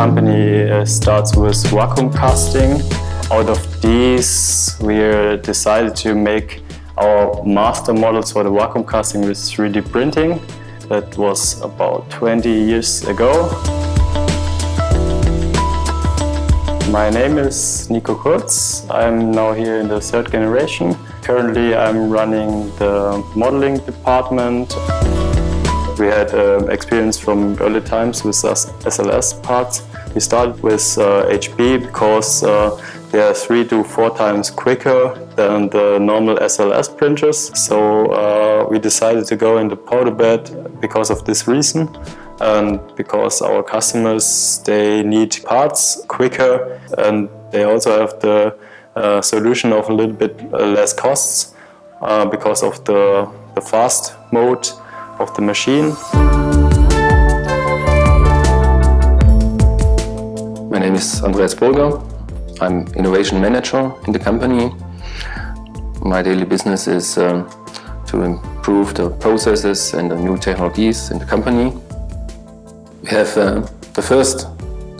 company uh, starts with vacuum casting. Out of these, we decided to make our master models for the vacuum casting with 3D printing. That was about 20 years ago. My name is Nico Kurz. I'm now here in the third generation. Currently I'm running the modeling department. We had uh, experience from early times with SLS parts. We started with uh, HP because uh, they are three to four times quicker than the normal SLS printers. So uh, we decided to go into powder bed because of this reason and because our customers they need parts quicker and they also have the uh, solution of a little bit uh, less costs uh, because of the, the fast mode of the machine. Is Andreas Burger. I'm innovation manager in the company. My daily business is um, to improve the processes and the new technologies in the company. We have uh, the first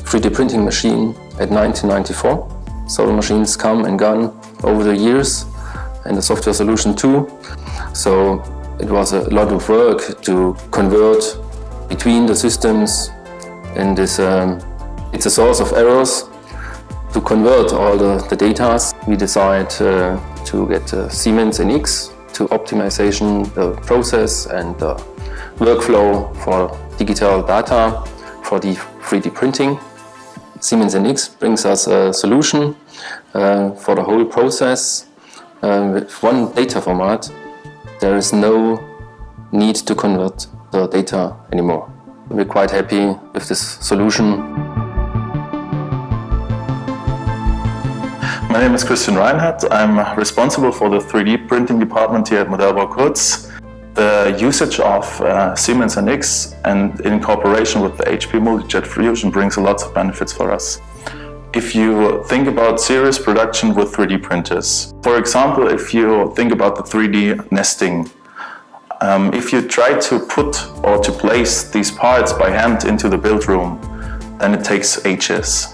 3D printing machine at 1994. Solar machines come and gone over the years and the software solution too. So it was a lot of work to convert between the systems and this, um, it's a source of errors to convert all the, the data, we decided uh, to get uh, Siemens NX to optimization the process and the workflow for digital data for the 3D printing. Siemens NX brings us a solution uh, for the whole process. Uh, with one data format, there is no need to convert the data anymore. We're quite happy with this solution. My name is Christian Reinhardt. I'm responsible for the 3D printing department here at Modellbau Kurz. The usage of uh, Siemens NX and in cooperation with the HP Multijet Fusion brings a lot of benefits for us. If you think about serious production with 3D printers, for example, if you think about the 3D nesting, um, if you try to put or to place these parts by hand into the build room, then it takes ages.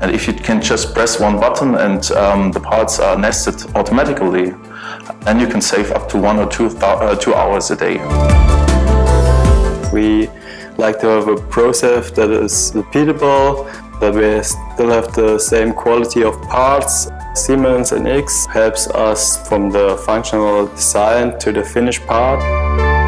And if you can just press one button and um, the parts are nested automatically, then you can save up to one or two, uh, two hours a day. We like to have a process that is repeatable, that we still have the same quality of parts. Siemens NX helps us from the functional design to the finished part.